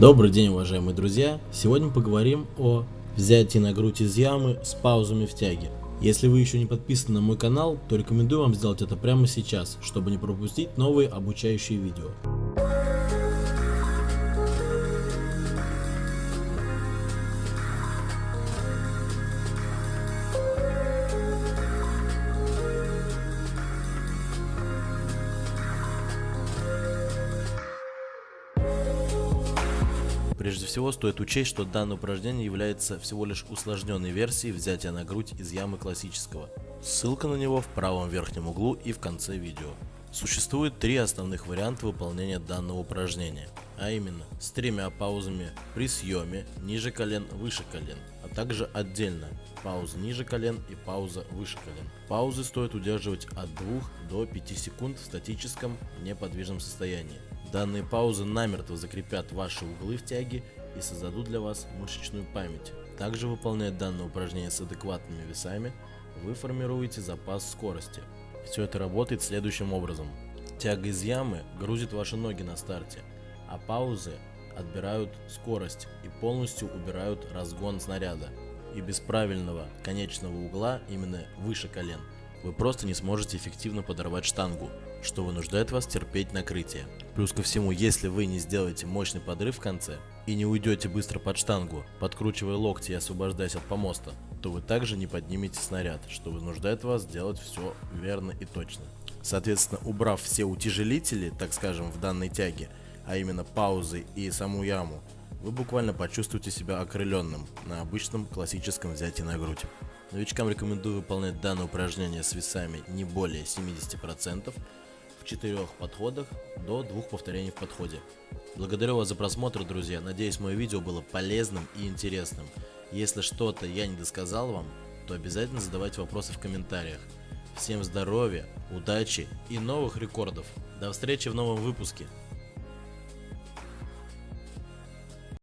Добрый день, уважаемые друзья! Сегодня поговорим о взятии на грудь из ямы с паузами в тяге. Если вы еще не подписаны на мой канал, то рекомендую вам сделать это прямо сейчас, чтобы не пропустить новые обучающие видео. Прежде всего стоит учесть, что данное упражнение является всего лишь усложненной версией взятия на грудь из ямы классического. Ссылка на него в правом верхнем углу и в конце видео. Существует три основных варианта выполнения данного упражнения, а именно с тремя паузами при съеме ниже колен, выше колен, а также отдельно пауза ниже колен и пауза выше колен. Паузы стоит удерживать от 2 до 5 секунд в статическом неподвижном состоянии. Данные паузы намертво закрепят ваши углы в тяге и создадут для вас мышечную память. Также выполняя данное упражнение с адекватными весами, вы формируете запас скорости. Все это работает следующим образом. Тяга из ямы грузит ваши ноги на старте, а паузы отбирают скорость и полностью убирают разгон снаряда. И без правильного конечного угла, именно выше колен, вы просто не сможете эффективно подорвать штангу, что вынуждает вас терпеть накрытие. Плюс ко всему, если вы не сделаете мощный подрыв в конце и не уйдете быстро под штангу, подкручивая локти и освобождаясь от помоста, то вы также не поднимете снаряд, что вынуждает вас делать все верно и точно. Соответственно, убрав все утяжелители, так скажем, в данной тяге, а именно паузы и саму яму, вы буквально почувствуете себя окрыленным на обычном классическом взятии на грудь. Новичкам рекомендую выполнять данное упражнение с весами не более 70%, четырех подходах до двух повторений в подходе. Благодарю вас за просмотр, друзья. Надеюсь, мое видео было полезным и интересным. Если что-то я не досказал вам, то обязательно задавайте вопросы в комментариях. Всем здоровья, удачи и новых рекордов. До встречи в новом выпуске.